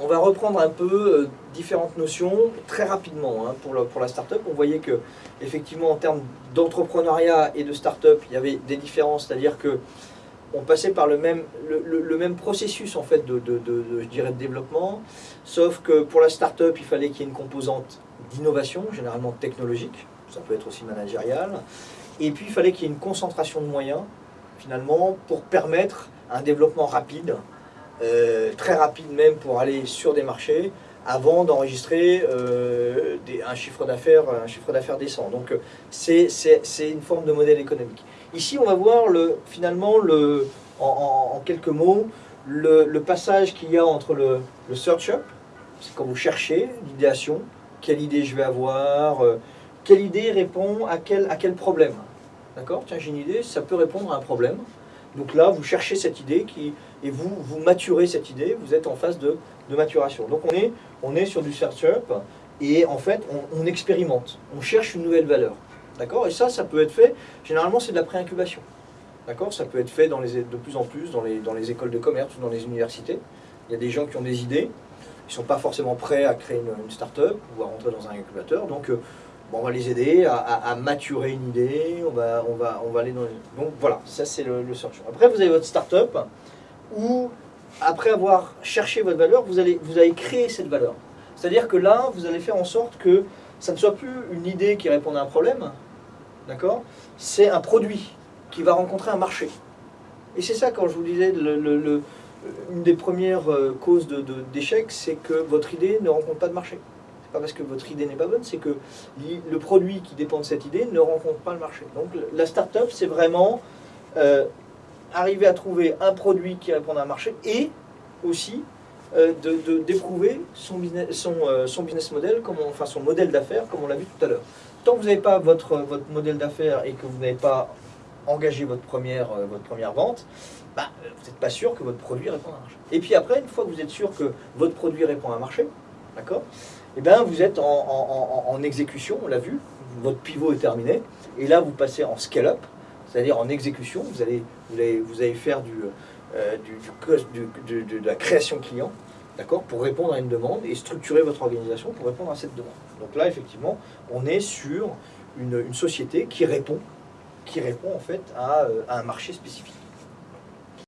on va reprendre un peu euh, différentes notions très rapidement hein, pour, la start-up. On voyait que effectivement en termes d'entrepreneuriat et de start-up, il y avait des différences, c'est-à-dire que on passait par le même, processus en fait de, de développement, sauf que pour la start-up, il fallait qu'il y ait une composante d'innovation, généralement technologique, ça peut être aussi managérial, et puis il fallait qu'il y ait une concentration de moyens, finalement, pour permettre un développement rapide, euh, très rapide même pour aller sur des marchés, avant d'enregistrer euh, un chiffre d'affaires décent. Donc c'est une forme de modèle économique. Ici, on va voir le, finalement, le, en, quelques mots, le, passage qu'il y a entre le, search up, c'est quand vous cherchez l'idéation, quelle idée je vais avoir, euh, quelle idée répond à quel, à quel problème. D'accord? Tiens, j'ai une idée, ça peut répondre à un problème. Donc là, vous cherchez cette idée qui, et vous, vous maturez cette idée, vous êtes en phase de, maturation. Donc on est, on est sur du search up et en fait, on, on expérimente, on cherche une nouvelle valeur. D'accord? Et ça, ça peut être fait, généralement c'est de la pré-incubation. D'accord? Ça peut être fait dans les, de plus en plus dans les, dans les écoles de commerce ou dans les universités. Il y a des gens qui ont des idées, ils ne sont pas forcément prêts à créer une, start-up ou à rentrer dans un incubateur. Donc euh, on va les aider à, maturer une idée, on va, on va, on va aller dans les... Donc voilà, ça c'est le, le search. Après vous avez votre start-up où après avoir cherché votre valeur, vous allez, vous allez créer cette valeur. C'est-à-dire que là, vous allez faire en sorte que ça ne soit plus une idée qui répond à un problème, D'accord? C'est un produit qui va rencontrer un marché. Et c'est ça, quand je vous disais, une des premières euh, causes d'échec, de, c'est que votre idée ne rencontre pas de marché. Pas parce que votre idée n'est pas bonne, c'est que le produit qui dépend de cette idée ne rencontre pas le marché. Donc la start-up, c'est vraiment euh, arriver à trouver un produit qui répond à un marché et aussi euh, d'éprouver son, business, son, son business model, enfin son modèle d'affaires, comme on l'a vu tout à l'heure tant que vous n'avez pas votre, votre modèle d'affaires et que vous n'avez pas engagé votre première, euh, votre première vente, bah, vous n'êtes pas sûr que votre produit répond à un marché. Et puis après, une fois que vous êtes sûr que votre produit répond à un marché, Eh bien, vous êtes en, exécution, on l'a vu, votre pivot est terminé, et là, vous passez en scale-up, c'est-à-dire en exécution, vous allez, faire du, de la création client, d'accord, pour répondre à une demande et structurer votre organisation pour répondre à cette demande. Donc là, effectivement, on est sur une, société qui répond, qui répond en fait à, euh, à un marché spécifique.